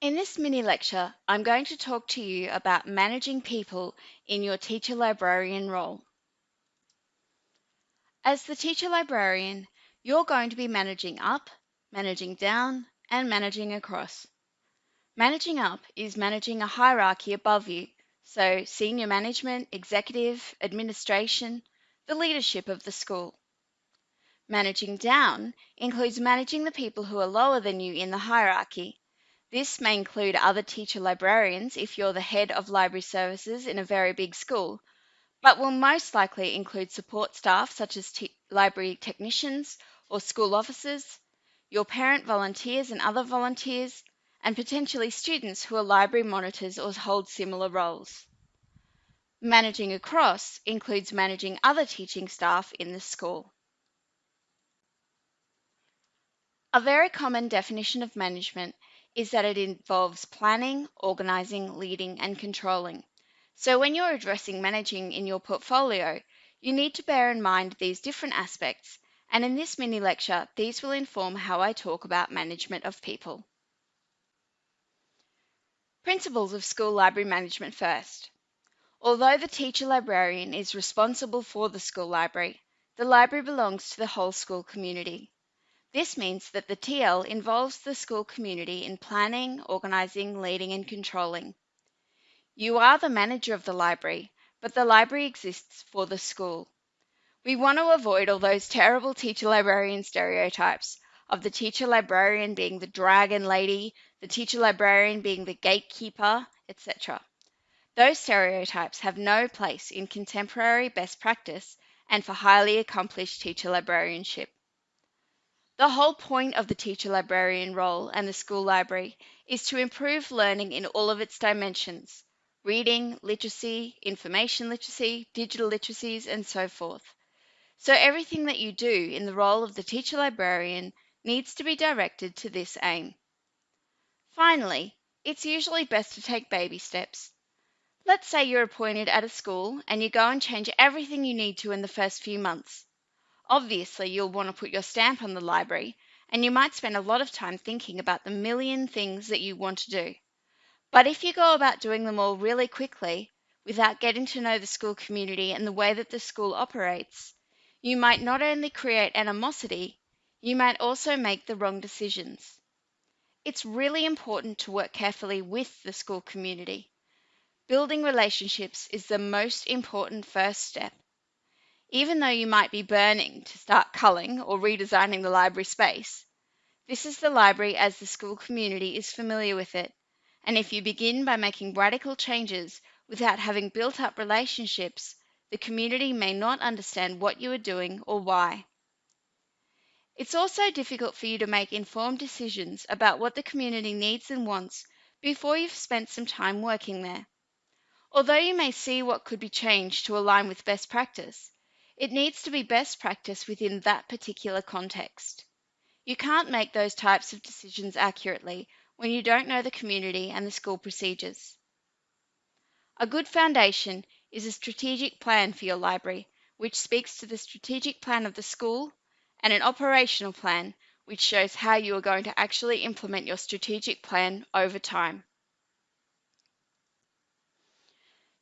In this mini lecture, I'm going to talk to you about managing people in your teacher librarian role. As the teacher librarian, you're going to be managing up, managing down, and managing across. Managing up is managing a hierarchy above you, so senior management, executive, administration, the leadership of the school. Managing down includes managing the people who are lower than you in the hierarchy, this may include other teacher librarians if you're the head of library services in a very big school, but will most likely include support staff such as library technicians or school officers, your parent volunteers and other volunteers, and potentially students who are library monitors or hold similar roles. Managing across includes managing other teaching staff in the school. A very common definition of management is that it involves planning, organizing, leading, and controlling. So when you're addressing managing in your portfolio, you need to bear in mind these different aspects, and in this mini lecture, these will inform how I talk about management of people. Principles of school library management first. Although the teacher librarian is responsible for the school library, the library belongs to the whole school community. This means that the TL involves the school community in planning, organising, leading and controlling. You are the manager of the library, but the library exists for the school. We want to avoid all those terrible teacher librarian stereotypes of the teacher librarian being the dragon lady, the teacher librarian being the gatekeeper, etc. Those stereotypes have no place in contemporary best practice and for highly accomplished teacher librarianship. The whole point of the teacher librarian role and the school library is to improve learning in all of its dimensions reading, literacy, information literacy, digital literacies, and so forth. So everything that you do in the role of the teacher librarian needs to be directed to this aim. Finally, it's usually best to take baby steps. Let's say you're appointed at a school and you go and change everything you need to in the first few months. Obviously, you'll want to put your stamp on the library, and you might spend a lot of time thinking about the million things that you want to do. But if you go about doing them all really quickly, without getting to know the school community and the way that the school operates, you might not only create animosity, you might also make the wrong decisions. It's really important to work carefully with the school community. Building relationships is the most important first step even though you might be burning to start culling or redesigning the library space. This is the library as the school community is familiar with it, and if you begin by making radical changes without having built up relationships, the community may not understand what you are doing or why. It's also difficult for you to make informed decisions about what the community needs and wants before you've spent some time working there. Although you may see what could be changed to align with best practice, it needs to be best practice within that particular context. You can't make those types of decisions accurately when you don't know the community and the school procedures. A good foundation is a strategic plan for your library, which speaks to the strategic plan of the school, and an operational plan, which shows how you are going to actually implement your strategic plan over time.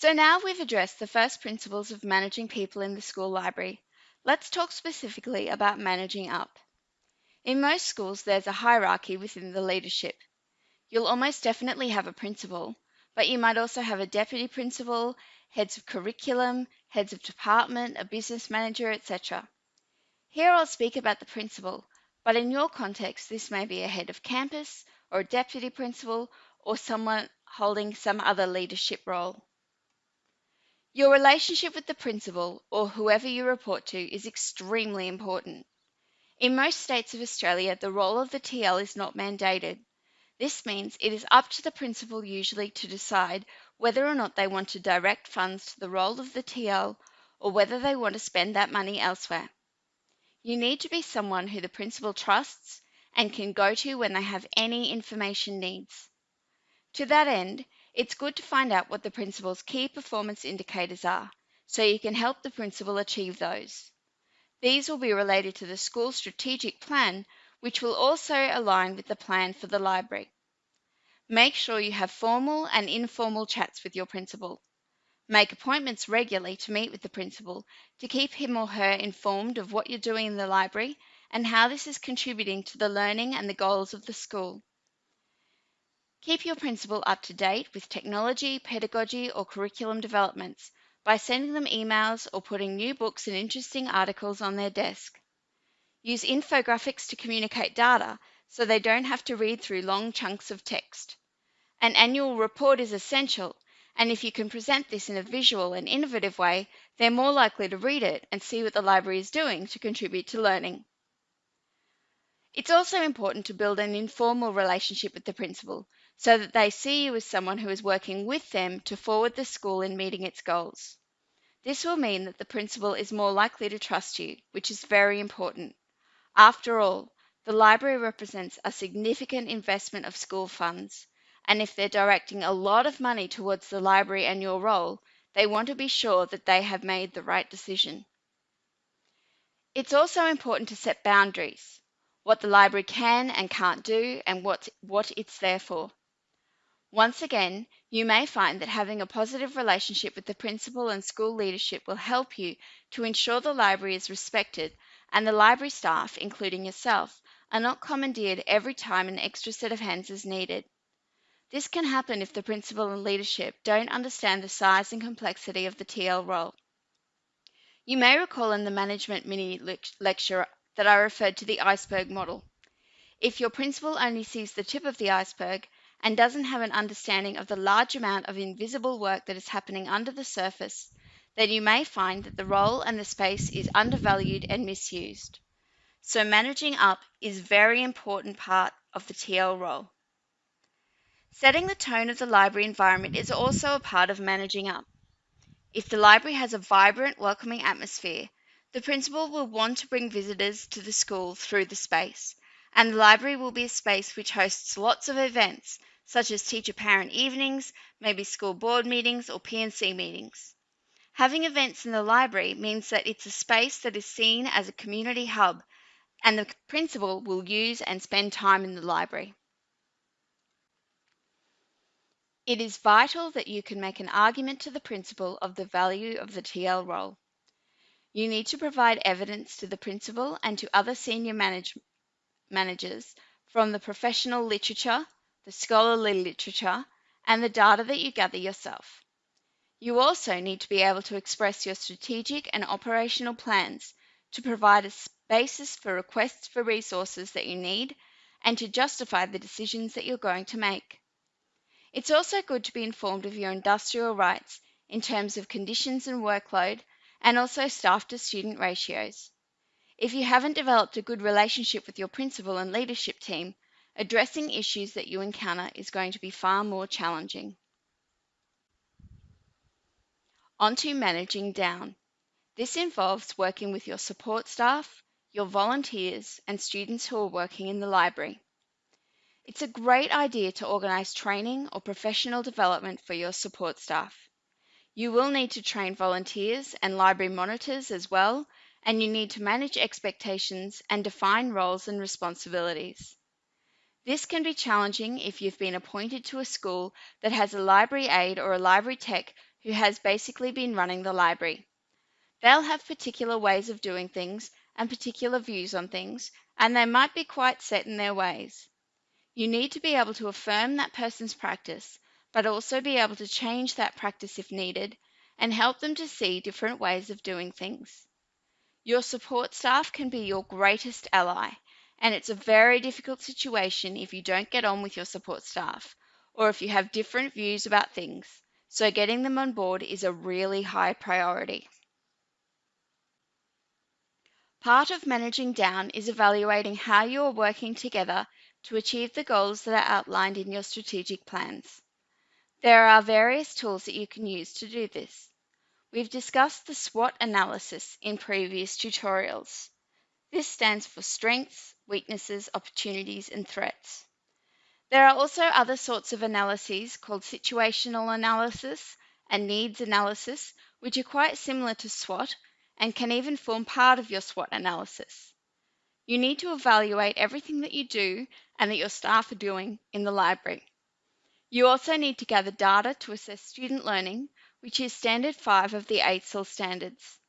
So now we've addressed the first principles of managing people in the school library. Let's talk specifically about managing up. In most schools, there's a hierarchy within the leadership. You'll almost definitely have a principal, but you might also have a deputy principal, heads of curriculum, heads of department, a business manager, etc. Here I'll speak about the principal, but in your context, this may be a head of campus or a deputy principal or someone holding some other leadership role. Your relationship with the principal or whoever you report to is extremely important. In most states of Australia, the role of the TL is not mandated. This means it is up to the principal usually to decide whether or not they want to direct funds to the role of the TL or whether they want to spend that money elsewhere. You need to be someone who the principal trusts and can go to when they have any information needs. To that end, it's good to find out what the principal's key performance indicators are so you can help the principal achieve those. These will be related to the school strategic plan, which will also align with the plan for the library. Make sure you have formal and informal chats with your principal. Make appointments regularly to meet with the principal to keep him or her informed of what you're doing in the library and how this is contributing to the learning and the goals of the school. Keep your principal up to date with technology, pedagogy, or curriculum developments by sending them emails or putting new books and interesting articles on their desk. Use infographics to communicate data so they don't have to read through long chunks of text. An annual report is essential, and if you can present this in a visual and innovative way, they're more likely to read it and see what the library is doing to contribute to learning. It's also important to build an informal relationship with the principal so that they see you as someone who is working with them to forward the school in meeting its goals. This will mean that the principal is more likely to trust you, which is very important. After all, the library represents a significant investment of school funds, and if they're directing a lot of money towards the library and your role, they want to be sure that they have made the right decision. It's also important to set boundaries what the library can and can't do, and what, what it's there for. Once again, you may find that having a positive relationship with the principal and school leadership will help you to ensure the library is respected and the library staff, including yourself, are not commandeered every time an extra set of hands is needed. This can happen if the principal and leadership don't understand the size and complexity of the TL role. You may recall in the management mini lecture that I referred to the iceberg model. If your principal only sees the tip of the iceberg and doesn't have an understanding of the large amount of invisible work that is happening under the surface, then you may find that the role and the space is undervalued and misused. So managing up is a very important part of the TL role. Setting the tone of the library environment is also a part of managing up. If the library has a vibrant, welcoming atmosphere, the principal will want to bring visitors to the school through the space, and the library will be a space which hosts lots of events, such as teacher-parent evenings, maybe school board meetings or P&C meetings. Having events in the library means that it's a space that is seen as a community hub, and the principal will use and spend time in the library. It is vital that you can make an argument to the principal of the value of the TL role. You need to provide evidence to the principal and to other senior manage managers from the professional literature, the scholarly literature, and the data that you gather yourself. You also need to be able to express your strategic and operational plans to provide a basis for requests for resources that you need and to justify the decisions that you're going to make. It's also good to be informed of your industrial rights in terms of conditions and workload and also staff to student ratios. If you haven't developed a good relationship with your principal and leadership team, addressing issues that you encounter is going to be far more challenging. On to managing down. This involves working with your support staff, your volunteers, and students who are working in the library. It's a great idea to organise training or professional development for your support staff. You will need to train volunteers and library monitors as well, and you need to manage expectations and define roles and responsibilities. This can be challenging if you've been appointed to a school that has a library aide or a library tech who has basically been running the library. They'll have particular ways of doing things and particular views on things, and they might be quite set in their ways. You need to be able to affirm that person's practice but also be able to change that practice if needed and help them to see different ways of doing things. Your support staff can be your greatest ally, and it's a very difficult situation if you don't get on with your support staff or if you have different views about things, so getting them on board is a really high priority. Part of managing down is evaluating how you are working together to achieve the goals that are outlined in your strategic plans. There are various tools that you can use to do this. We've discussed the SWOT analysis in previous tutorials. This stands for strengths, weaknesses, opportunities, and threats. There are also other sorts of analyses called situational analysis and needs analysis, which are quite similar to SWOT and can even form part of your SWOT analysis. You need to evaluate everything that you do and that your staff are doing in the library. You also need to gather data to assess student learning, which is Standard 5 of the AITSL standards.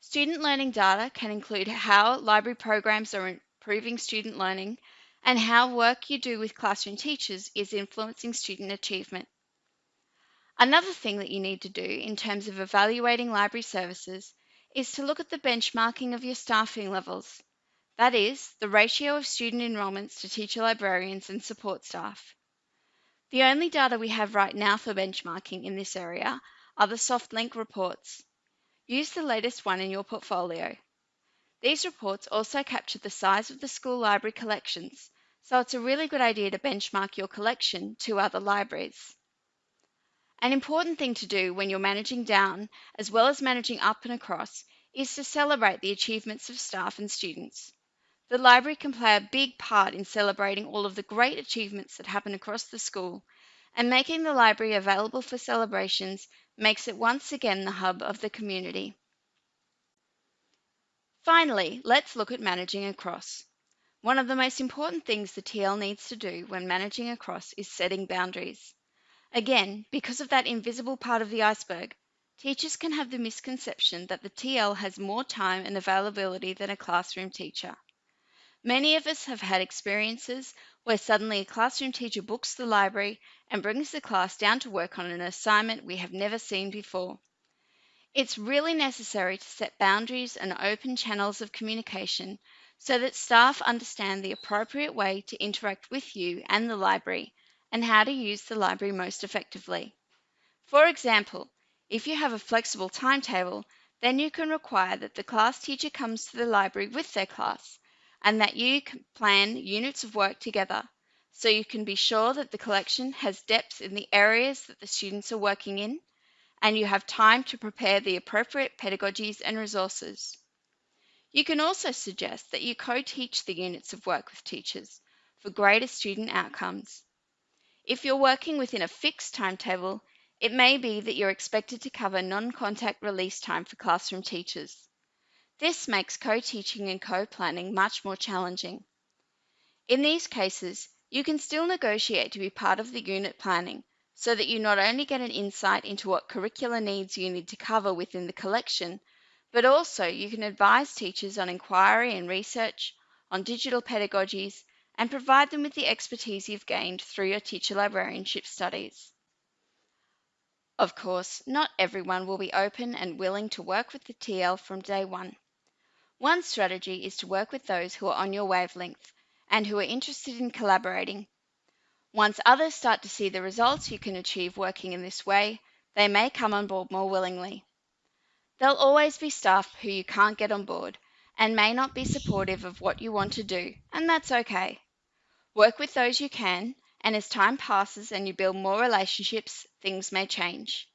Student learning data can include how library programs are improving student learning and how work you do with classroom teachers is influencing student achievement. Another thing that you need to do in terms of evaluating library services is to look at the benchmarking of your staffing levels. That is, the ratio of student enrolments to teacher librarians and support staff. The only data we have right now for benchmarking in this area are the SoftLink reports. Use the latest one in your portfolio. These reports also capture the size of the school library collections, so it's a really good idea to benchmark your collection to other libraries. An important thing to do when you're managing down, as well as managing up and across, is to celebrate the achievements of staff and students. The library can play a big part in celebrating all of the great achievements that happen across the school, and making the library available for celebrations makes it once again the hub of the community. Finally, let's look at managing across. One of the most important things the TL needs to do when managing across is setting boundaries. Again, because of that invisible part of the iceberg, teachers can have the misconception that the TL has more time and availability than a classroom teacher. Many of us have had experiences where suddenly a classroom teacher books the library and brings the class down to work on an assignment we have never seen before. It's really necessary to set boundaries and open channels of communication so that staff understand the appropriate way to interact with you and the library and how to use the library most effectively. For example, if you have a flexible timetable, then you can require that the class teacher comes to the library with their class and that you can plan units of work together so you can be sure that the collection has depth in the areas that the students are working in and you have time to prepare the appropriate pedagogies and resources. You can also suggest that you co-teach the units of work with teachers for greater student outcomes. If you're working within a fixed timetable, it may be that you're expected to cover non-contact release time for classroom teachers. This makes co-teaching and co-planning much more challenging. In these cases, you can still negotiate to be part of the unit planning so that you not only get an insight into what curricular needs you need to cover within the collection, but also you can advise teachers on inquiry and research, on digital pedagogies, and provide them with the expertise you've gained through your teacher librarianship studies. Of course, not everyone will be open and willing to work with the TL from day one. One strategy is to work with those who are on your wavelength and who are interested in collaborating. Once others start to see the results you can achieve working in this way, they may come on board more willingly. There'll always be staff who you can't get on board and may not be supportive of what you want to do, and that's okay. Work with those you can, and as time passes and you build more relationships, things may change.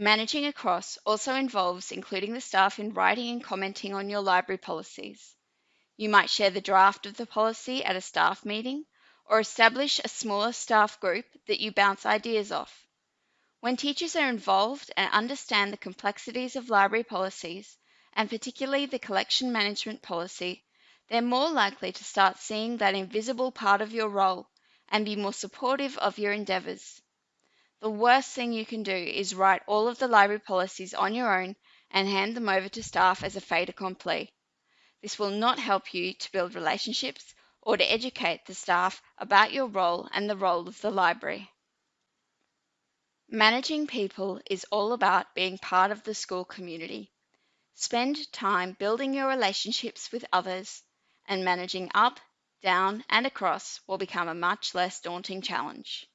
Managing across also involves including the staff in writing and commenting on your library policies. You might share the draft of the policy at a staff meeting or establish a smaller staff group that you bounce ideas off. When teachers are involved and understand the complexities of library policies, and particularly the collection management policy, they're more likely to start seeing that invisible part of your role and be more supportive of your endeavours. The worst thing you can do is write all of the library policies on your own and hand them over to staff as a fait accompli. This will not help you to build relationships or to educate the staff about your role and the role of the library. Managing people is all about being part of the school community. Spend time building your relationships with others, and managing up, down, and across will become a much less daunting challenge.